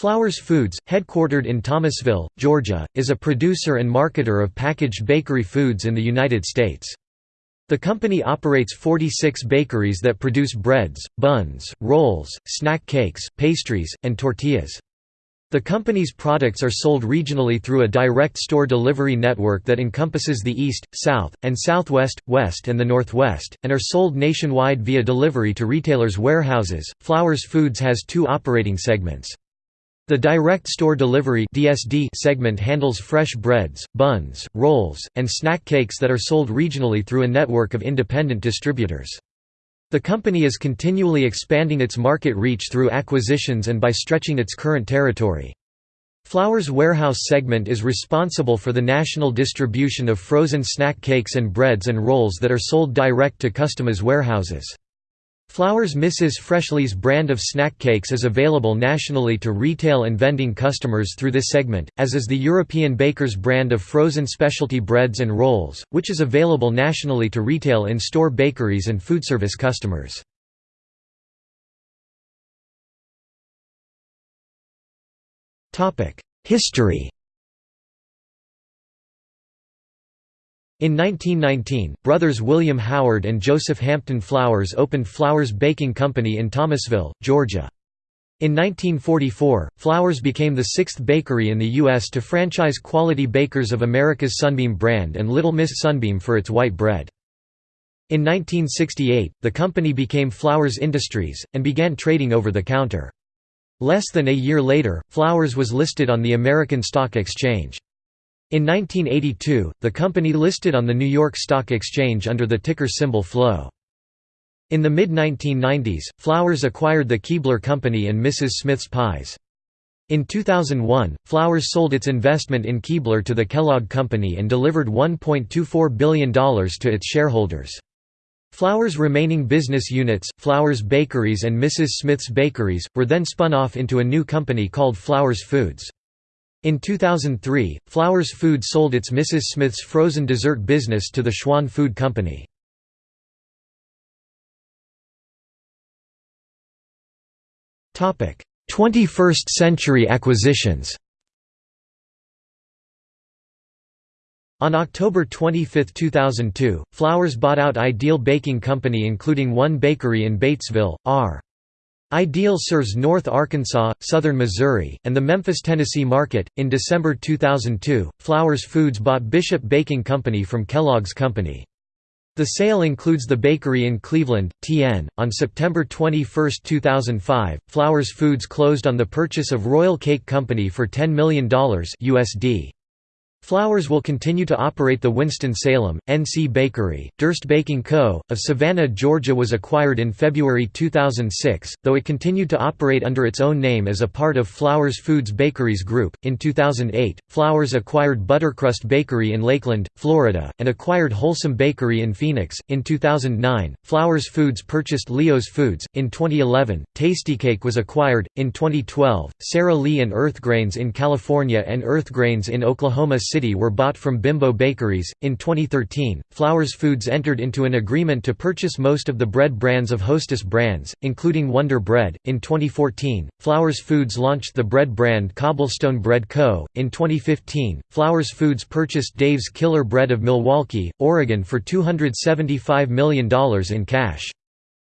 Flowers Foods, headquartered in Thomasville, Georgia, is a producer and marketer of packaged bakery foods in the United States. The company operates 46 bakeries that produce breads, buns, rolls, snack cakes, pastries, and tortillas. The company's products are sold regionally through a direct store delivery network that encompasses the East, South, and Southwest, West and the Northwest, and are sold nationwide via delivery to retailers' warehouses. Flowers Foods has two operating segments. The Direct Store Delivery (DSD) segment handles fresh breads, buns, rolls, and snack cakes that are sold regionally through a network of independent distributors. The company is continually expanding its market reach through acquisitions and by stretching its current territory. Flowers Warehouse segment is responsible for the national distribution of frozen snack cakes and breads and rolls that are sold direct to customers' warehouses. Flowers Mrs. Freshley's brand of snack cakes is available nationally to retail and vending customers through this segment, as is the European Baker's brand of frozen specialty breads and rolls, which is available nationally to retail in-store bakeries and foodservice customers. History In 1919, brothers William Howard and Joseph Hampton Flowers opened Flowers Baking Company in Thomasville, Georgia. In 1944, Flowers became the sixth bakery in the U.S. to franchise Quality Bakers of America's Sunbeam brand and Little Miss Sunbeam for its white bread. In 1968, the company became Flowers Industries, and began trading over the counter. Less than a year later, Flowers was listed on the American Stock Exchange. In 1982, the company listed on the New York Stock Exchange under the ticker symbol FLOW. In the mid-1990s, Flowers acquired the Keebler Company and Mrs. Smith's Pies. In 2001, Flowers sold its investment in Keebler to the Kellogg Company and delivered $1.24 billion to its shareholders. Flowers' remaining business units, Flowers Bakeries and Mrs. Smith's Bakeries, were then spun off into a new company called Flowers Foods. In 2003, Flowers Food sold its Mrs. Smith's frozen dessert business to the Schwan Food Company. Topic: 21st century acquisitions. On October 25, 2002, Flowers bought out Ideal Baking Company including one bakery in Batesville, R. Ideal serves North Arkansas, southern Missouri, and the Memphis, Tennessee market. In December 2002, Flowers Foods bought Bishop Baking Company from Kellogg's Company. The sale includes the bakery in Cleveland, TN. On September 21, 2005, Flowers Foods closed on the purchase of Royal Cake Company for $10 million USD. Flowers will continue to operate the Winston-Salem, NC Bakery. Derst Baking Co., of Savannah, Georgia was acquired in February 2006, though it continued to operate under its own name as a part of Flowers Foods Bakeries Group. In 2008, Flowers acquired ButterKrust Bakery in Lakeland, Florida, and acquired Holsum Bakery in Phoenix. In 2009, Flowers Foods purchased Leo's Foods. In 2011, Tastykake was acquired. In 2012, Sara Lee and Earthgrains in California and Earthgrains in Oklahoma City were bought from Bimbo Bakeries. In 2013, Flowers Foods entered into an agreement to purchase most of the bread brands of Hostess Brands, including Wonder Bread. In 2014, Flowers Foods launched the bread brand Cobblestone Bread Co. In 2015, Flowers Foods purchased Dave's Killer Bread of Milwaukie, Oregon for $275 million in cash.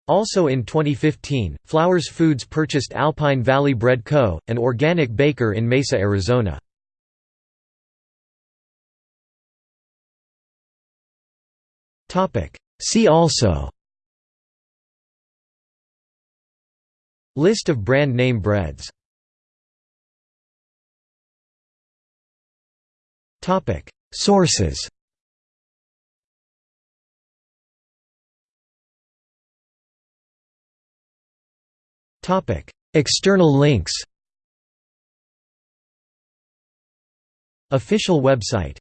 Also in 2015, Flowers Foods purchased Alpine Valley Bread Co., an organic baker in Mesa, Arizona. See also. List of brand name breads. Sources. External links. Official website